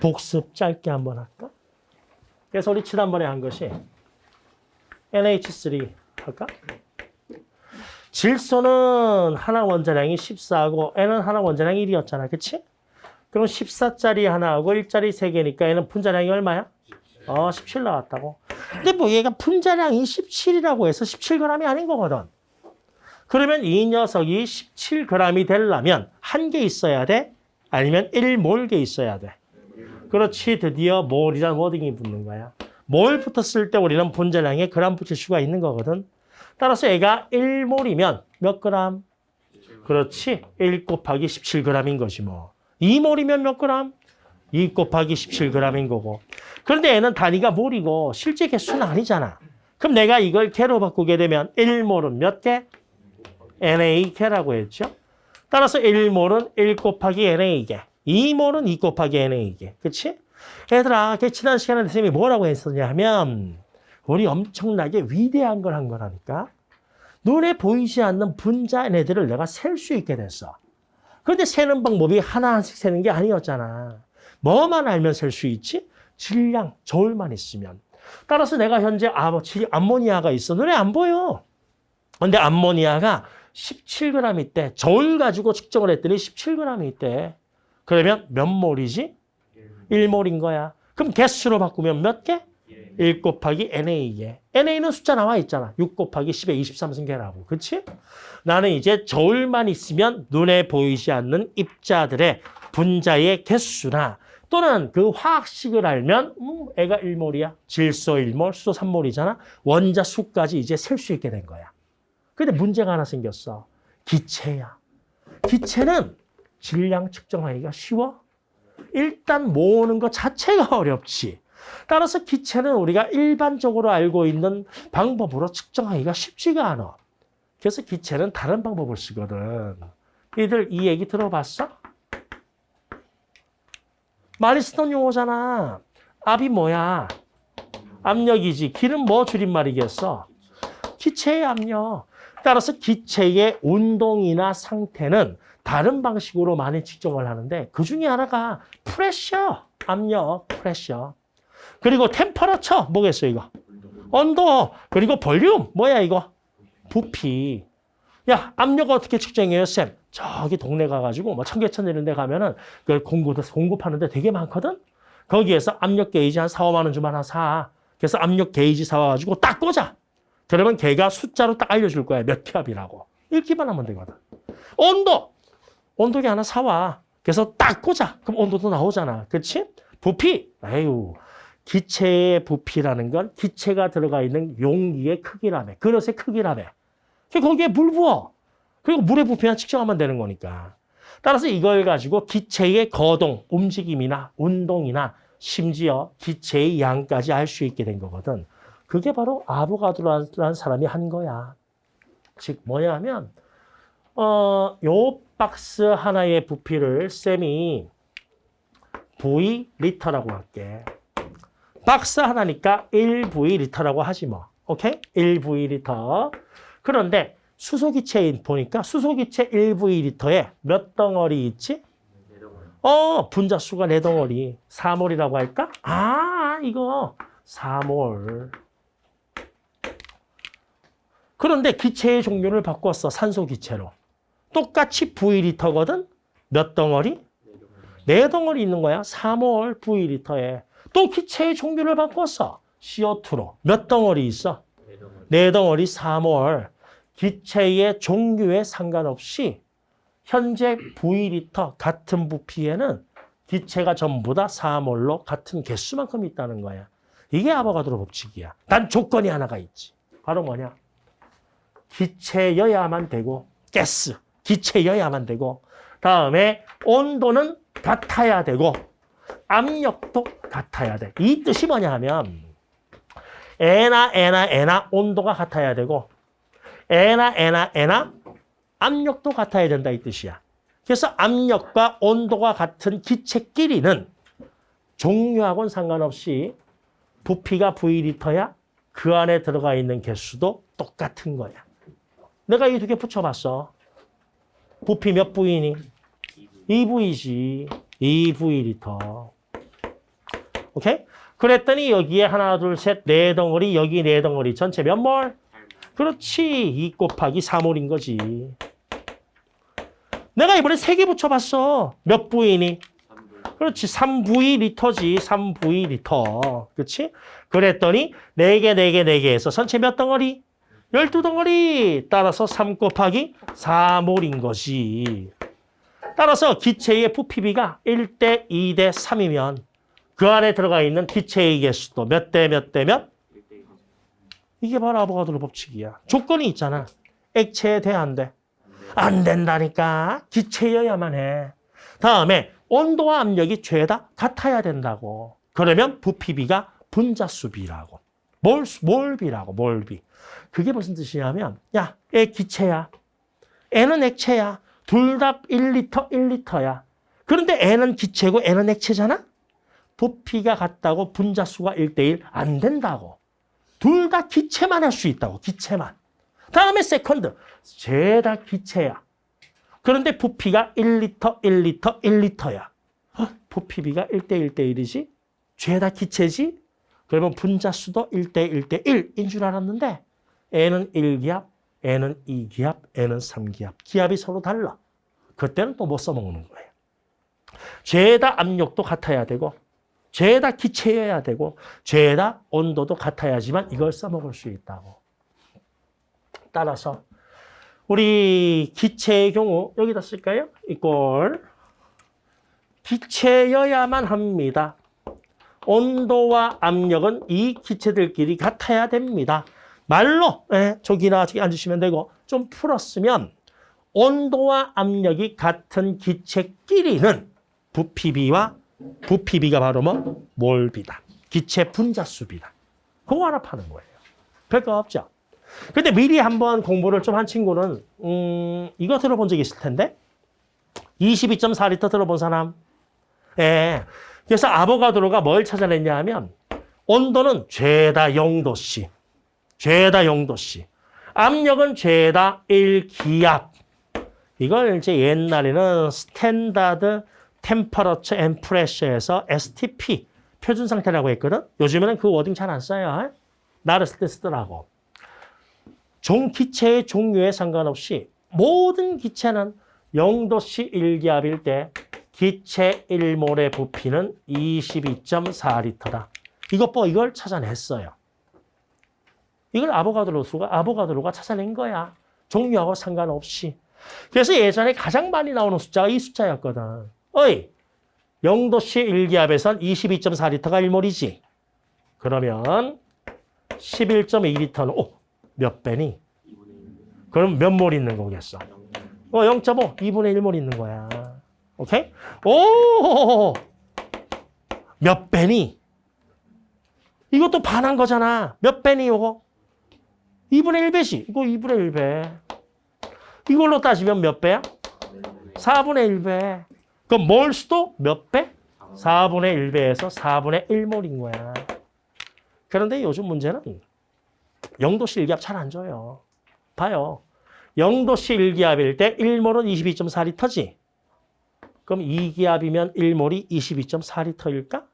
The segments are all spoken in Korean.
복습 짧게 한번 할까? 그래서 우리 지난번에 한 것이 NH3 할까? 질소는 하나 원자량이 14하고 N은 하나 원자량이 1이었잖아. 그치? 그럼 14짜리 하나하고 1짜리 3개니까 얘는 분자량이 얼마야? 어, 17 나왔다고. 근데 뭐 얘가 분자량이 17이라고 해서 17g이 아닌 거거든. 그러면 이 녀석이 17g이 되려면 한 개 있어야 돼? 아니면 1몰개 있어야 돼? 그렇지, 드디어 몰이란 워딩이 붙는 거야. 몰 붙었을 때 우리는 분자량에 그람 붙일 수가 있는 거거든. 따라서 얘가 1몰이면 몇 그람? 그렇지, 1 곱하기 17g인 것이 뭐. 2몰이면 몇 그람? 2 곱하기 17g인 거고. 그런데 얘는 단위가 몰이고 실제 개수는 아니잖아. 그럼 내가 이걸 개로 바꾸게 되면 1몰은 몇 개? NA개라고 했죠. 따라서 1몰은 1 곱하기 NA개. 2몰은 2 곱하기 NA개. 그치? 얘들아, 그 지난 시간에 선생님이 뭐라고 했었냐 하면 우리 엄청나게 위대한 걸 한 거라니까. 눈에 보이지 않는 분자 애들을 내가 셀 수 있게 됐어. 그런데 세는 방법이 하나씩 세는 게 아니었잖아. 뭐만 알면 셀 수 있지? 질량, 저울만 있으면. 따라서 내가 현재 암모니아가 있어. 눈에 안 보여. 근데 암모니아가 17g 있대. 저울 가지고 측정을 했더니 17g이 있대. 그러면 몇 몰이지? 1몰인 거야. 그럼 개수로 바꾸면 몇 개? 1 곱하기 NA개. NA는 숫자 나와 있잖아. 6 곱하기 10에 23승계라고. 그치? 나는 이제 저울만 있으면 눈에 보이지 않는 입자들의 분자의 개수나 또는 그 화학식을 알면 음, 애가 1몰이야. 질소 1몰, 수소 3몰이잖아. 원자 수까지 이제 셀 수 있게 된 거야. 근데 문제가 하나 생겼어. 기체야. 기체는 질량 측정하기가 쉬워? 일단 모으는 것 자체가 어렵지. 따라서 기체는 우리가 일반적으로 알고 있는 방법으로 측정하기가 쉽지가 않아. 그래서 기체는 다른 방법을 쓰거든. 이들 이 얘기 들어봤어? 많이 쓰던 용어잖아. 압이 뭐야? 압력이지. 기는 뭐 줄임말이겠어? 기체의 압력. 따라서 기체의 운동이나 상태는 다른 방식으로 많이 측정을 하는데 그 중에 하나가 프레셔, 압력, 프레셔. 그리고 템퍼러처, 뭐겠어 이거? 온도, 그리고 볼륨, 뭐야 이거? 부피. 야, 압력 어떻게 측정해요, 쌤? 저기 동네 가가지고 뭐 청계천 이런 데 가면은 그 공구, 공급하는 데 되게 많거든? 거기에서 압력 게이지 한 4, 5만 원 주면 하나 사. 그래서 압력 게이지 사와가지고 딱 꽂아. 그러면 걔가 숫자로 딱 알려줄 거야. 몇 캡이라고. 읽기만 하면 되거든. 온도! 온도계 하나 사와. 그래서 딱 꽂아. 그럼 온도도 나오잖아. 그렇지? 부피! 에휴. 기체의 부피라는 건 기체가 들어가 있는 용기의 크기라며. 그릇의 크기라며. 그 거기에 물 부어. 그리고 물의 부피만 측정하면 되는 거니까. 따라서 이걸 가지고 기체의 거동, 움직임이나 운동이나 심지어 기체의 양까지 알 수 있게 된 거거든. 그게 바로 아보가드로라는 사람이 한 거야. 즉 뭐냐면 어, 요 박스 하나의 부피를 쌤이 V 리터라고 할게. 박스 하나니까 1V 리터라고 하지 뭐. 오케이? 1V 리터. 그런데 수소기체인 보니까 수소기체 1V 리터에 몇 덩어리 있지? 어, 분자수가 네 덩어리. 4몰이라고 할까? 아, 이거 4몰. 그런데 기체의 종류를 바꿨어. 산소 기체로. 똑같이 V리터거든? 몇 덩어리? 네 덩어리 있는 거야. 3월 V리터에. 또 기체의 종류를 바꿨어. CO2로. 몇 덩어리 있어? 네 덩어리 3월. 기체의 종류에 상관없이 현재 V리터 같은 부피에는 기체가 전부 다 4몰로 같은 개수만큼 있다는 거야. 이게 아보가드로 법칙이야. 단 조건이 하나가 있지. 바로 뭐냐? 기체여야만 되고 가스, 기체여야만 되고 다음에 온도는 같아야 되고 압력도 같아야 돼. 이 뜻이 뭐냐 하면 N나 N나 N나 온도가 같아야 되고 N나 N나 N나 압력도 같아야 된다 이 뜻이야. 그래서 압력과 온도가 같은 기체끼리는 종류하고는 상관없이 부피가 V리터야 그 안에 들어가 있는 개수도 똑같은 거야. 내가 이 두 개 붙여봤어. 부피 몇 V니? 2V지. 2V 리터. 오케이? 그랬더니 여기에 하나, 둘, 셋, 네 덩어리, 여기 네 덩어리. 전체 몇 몰? 그렇지. 2 곱하기 3몰인 거지. 내가 이번에 세 개 붙여봤어. 몇 V니? 그렇지. 3V 리터지. 3V 리터. 그렇지? 그랬더니 4개, 4개, 4개 해서 전체 몇 덩어리? 12덩어리. 따라서 3 곱하기 4몰인 거지. 따라서 기체의 부피비가 1대 2대 3이면 그 안에 들어가 있는 기체의 개수도 몇 대 몇 대 몇? 이게 바로 아보가드로 법칙이야. 조건이 있잖아. 액체에 돼, 안 돼? 안 된다니까. 기체여야만 해. 다음에 온도와 압력이 죄다 같아야 된다고. 그러면 부피비가 분자수비라고. 몰, 몰비라고, 몰비. 그게 무슨 뜻이냐면, 야, 얘 기체야. 애는 액체야. 둘 다 1리터, 1리터야. 그런데 애는 기체고 애는 액체잖아? 부피가 같다고 분자수가 1대1 안 된다고. 둘 다 기체만 할 수 있다고, 기체만. 다음에 second. 죄다 기체야. 그런데 부피가 1리터, 1리터, 1리터야. 부피비가 1대 1대 1이지? 죄다 기체지? 그러면 분자수도 1대 1대 1인 줄 알았는데 N은 1기압, N은 2기압, N은 3기압. 기압이 서로 달라. 그때는 또 못 써먹는 거예요. 죄다 압력도 같아야 되고 죄다 기체여야 되고 죄다 온도도 같아야지만 이걸 써먹을 수 있다고. 따라서 우리 기체의 경우 여기다 쓸까요? 이꼴 기체여야만 합니다. 온도와 압력은 이 기체들끼리 같아야 됩니다. 말로 예, 저기나 저기 앉으시면 되고 좀 풀었으면 온도와 압력이 같은 기체끼리는 부피비와 부피비가 바로 뭐? 몰비다. 기체 분자수비다. 그거 하나 파는 거예요. 별거 없죠. 근데 미리 한번 공부를 좀 한 친구는 음, 이거 들어본 적 있을 텐데 22.4리터 들어본 사람? 예. 그래서 아보가드로가 뭘 찾아냈냐 하면 온도는 죄다 0도씨. 죄다 0도씨. 압력은 죄다 1기압. 이걸 이제 옛날에는 standard temperature and pressure에서 STP 표준 상태라고 했거든. 요즘에는 그 wording 잘 안 써요. 나를 쓸 때 쓰더라고. 종 기체의 종류에 상관없이 모든 기체는 0도씨 1기압일 때 기체 1몰의 부피는 22.4리터다. 이것 봐, 이걸 찾아냈어요. 이걸 아보가드로수가 아보가드로가 찾아낸 거야. 종류하고 상관없이. 그래서 예전에 가장 많이 나오는 숫자가 이 숫자였거든. 어이, 0도씨 1기압에선 22.4리터가 1몰이지. 그러면 11.2리터는 오, 몇 배니? 그럼 몇 몰 있는 거겠어? 어, 0.5, 2분의 1몰 있는 거야. 오케이? 오! 몇 배니? 이것도 반한 거잖아. 몇 배니, 이거? 2분의 1배지. 이거 2분의 1배. 이걸로 따지면 몇 배야? 4분의 1배. 그럼 몰 수도 몇 배? 4분의 1배에서 4분의 1몰인 거야. 그런데 요즘 문제는 0도씨 1기압 잘 안 줘요. 봐요. 0도씨 1기압일 때 1몰은 22.4리터지. 그럼 2기압이면 1몰이 22.4리터일까?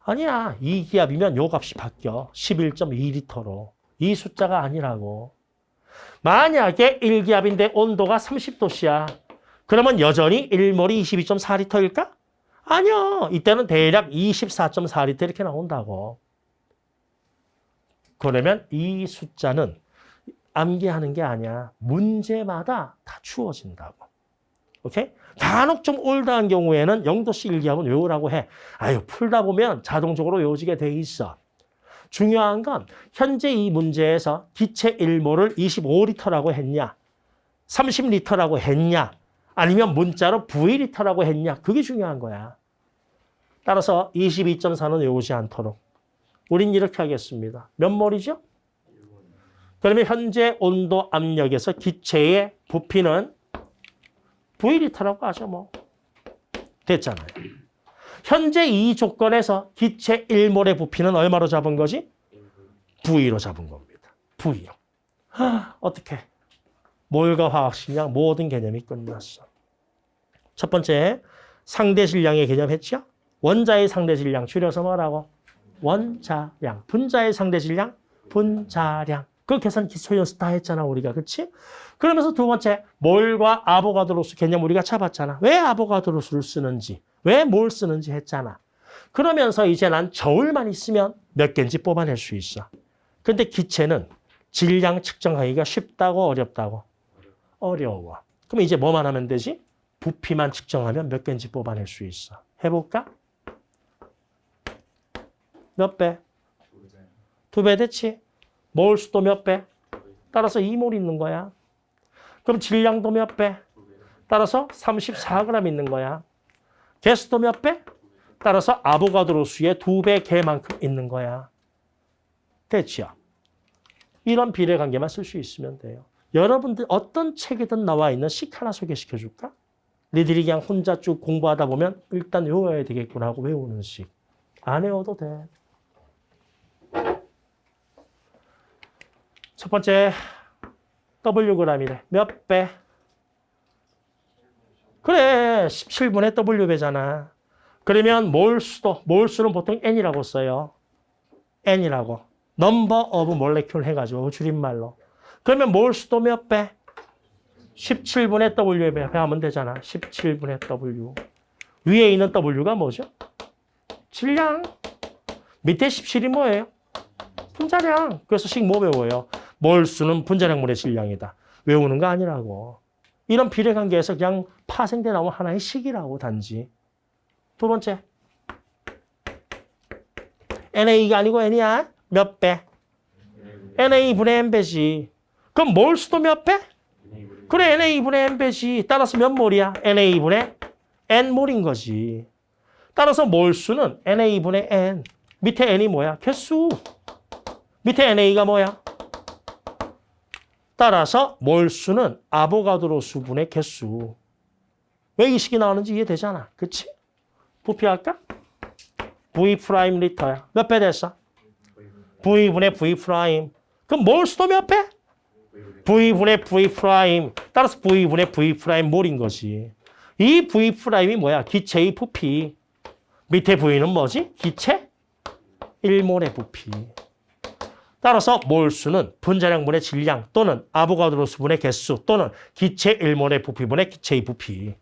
아니야. 2기압이면 요 값이 바뀌어. 11.2리터로. 이 숫자가 아니라고. 만약에 1기압인데 온도가 30도씨야. 그러면 여전히 1몰이 22.4리터일까? 아니요. 이때는 대략 24.4리터 이렇게 나온다고. 그러면 이 숫자는 암기하는 게 아니야. 문제마다 다 추워진다고. 오케이? 간혹 좀 올드한 경우에는 0도씨 일기압은 외우라고 해. 아유, 풀다 보면 자동적으로 외워지게 돼 있어. 중요한 건 현재 이 문제에서 기체 1몰을 25리터라고 했냐, 30리터라고 했냐, 아니면 문자로 V리터라고 했냐. 그게 중요한 거야. 따라서 22.4는 외우지 않도록. 우린 이렇게 하겠습니다. 몇 몰이죠? 그러면 현재 온도 압력에서 기체의 부피는 V리터라고 하죠. 뭐. 됐잖아요. 현재 이 조건에서 기체 1몰의 부피는 얼마로 잡은 거지? V로 잡은 겁니다. V로. 어떻게? 몰과 화학식량 모든 개념이 끝났어. 첫 번째, 상대 질량의 개념 했죠? 원자의 상대 질량 줄여서 뭐라고? 원자량. 분자의 상대 질량? 분자량. 그 계산 기초 연습 다 했잖아 우리가 그치? 그러면서 두 번째 몰과 아보가드로수 개념 우리가 잡았잖아. 왜 아보가드로수를 쓰는지 왜 뭘 쓰는지 했잖아. 그러면서 이제 난 저울만 있으면 몇 개인지 뽑아낼 수 있어. 근데 기체는 질량 측정하기가 쉽다고 어렵다고? 어려워. 그럼 이제 뭐만 하면 되지? 부피만 측정하면 몇 개인지 뽑아낼 수 있어. 해볼까? 몇 배? 두 배 됐지? 몰 수도 몇 배? 따라서 2몰 있는 거야. 그럼 질량도 몇 배? 따라서 34g 있는 거야. 개수도 몇 배? 따라서 아보가드로 수의 두 배 개만큼 있는 거야. 됐지요? 이런 비례 관계만 쓸 수 있으면 돼요. 여러분들 어떤 책이든 나와 있는 식 하나 소개시켜 줄까? 니들이 그냥 혼자 쭉 공부하다 보면 일단 외워야 되겠구나 하고 외우는 식. 안 외워도 돼. 첫 번째 Wg이래. 몇 배? 그래 17분의 W배잖아. 그러면 몰수도 몰수는 보통 N이라고 써요. N이라고. Number of molecule 해가지고 줄임말로. 그러면 몰수도 몇 배? 17분의 W배 하면 되잖아. 17분의 W. 위에 있는 W가 뭐죠? 질량. 밑에 17이 뭐예요? 분자량. 그래서 식 뭐 배워요? 몰수는 분자량분의 질량이다. 외우는 거 아니라고. 이런 비례관계에서 그냥 파생돼 나온 하나의 식이라고 단지. 두 번째. NA가 아니고 N이야. 몇 배? NA분의 N배지. 그럼 몰수도 몇 배? 그래 NA분의 N배지. 따라서 몇 몰이야? NA분의 N몰인 거지. 따라서 몰수는 NA분의 N. 밑에 N이 뭐야? 개수. 밑에 NA가 뭐야? 따라서 몰수는 아보가드로 수분의 개수. 왜 이 식이 나오는지 이해되잖아. 그치? 부피할까? V prime 리터야. 몇 배 됐어? V분의 V prime. 그럼 몰수도 몇 배? V분의 V prime. 따라서 V분의 V prime 몰인 거지. 이 V prime이 뭐야? 기체의 부피. 밑에 V는 뭐지? 기체 1몰의 부피. 따라서 몰수는 분자량분의 질량 또는 아보가드로 수분의 개수 또는 기체 1몰의 부피분의 기체의 부피.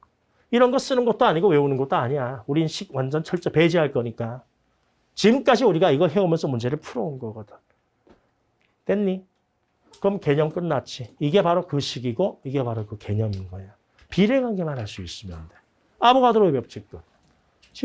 이런 거 쓰는 것도 아니고 외우는 것도 아니야. 우린 식 완전 철저 배제할 거니까. 지금까지 우리가 이거 해오면서 문제를 풀어온 거거든. 됐니? 그럼 개념 끝났지. 이게 바로 그 식이고 이게 바로 그 개념인 거야. 비례관계만 할 수 있으면 돼. 아보가드로의 법칙도.